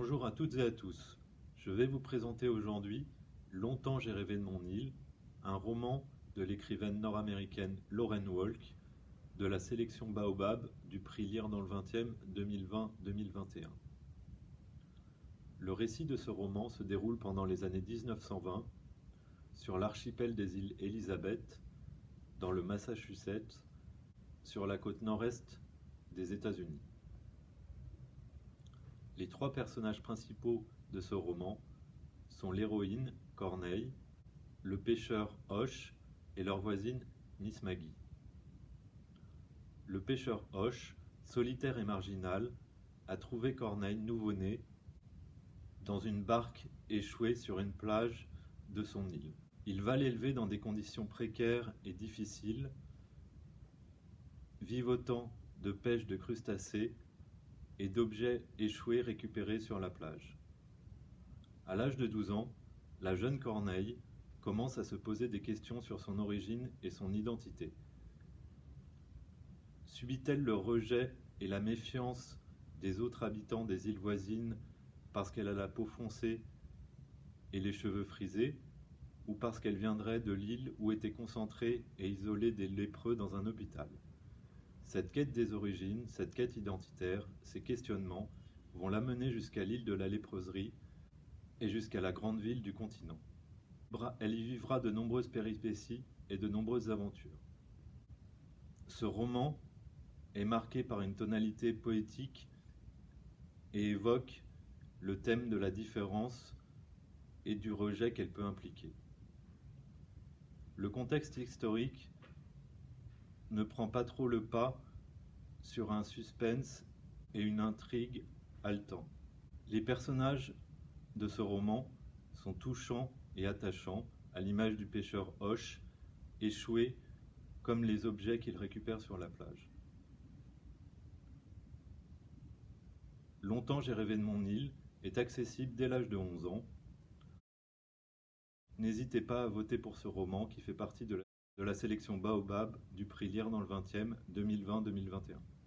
Bonjour à toutes et à tous. Je vais vous présenter aujourd'hui Longtemps j'ai rêvé de mon île, un roman de l'écrivaine nord-américaine Lauren Walk de la sélection Baobab du prix Lire dans le 20e 2020-2021. Le récit de ce roman se déroule pendant les années 1920 sur l'archipel des îles Elizabeth, dans le Massachusetts, sur la côte nord-est des États-Unis. Les trois personnages principaux de ce roman sont l'héroïne, Corneille, le pêcheur Hoche et leur voisine, Miss Maggie. Le pêcheur Hoche, solitaire et marginal, a trouvé Corneille nouveau-né dans une barque échouée sur une plage de son île. Il va l'élever dans des conditions précaires et difficiles, vivotant de pêche de crustacés et d'objets échoués récupérés sur la plage. À l'âge de 12 ans, la jeune Corneille commence à se poser des questions sur son origine et son identité. Subit-elle le rejet et la méfiance des autres habitants des îles voisines parce qu'elle a la peau foncée et les cheveux frisés, ou parce qu'elle viendrait de l'île où étaient concentrés et isolés des lépreux dans un hôpital? Cette quête des origines, cette quête identitaire, ces questionnements vont l'amener jusqu'à l'île de la léproserie et jusqu'à la grande ville du continent. Elle y vivra de nombreuses péripéties et de nombreuses aventures. Ce roman est marqué par une tonalité poétique et évoque le thème de la différence et du rejet qu'elle peut impliquer. Le contexte historique ne prend pas trop le pas sur un suspense et une intrigue haletant. Les personnages de ce roman sont touchants et attachants, à l'image du pêcheur Hoche, échoué comme les objets qu'il récupère sur la plage. Longtemps j'ai rêvé de mon île est accessible dès l'âge de 11 ans. N'hésitez pas à voter pour ce roman qui fait partie de la de la sélection Baobab du prix Lire dans le 20e 2020-2021.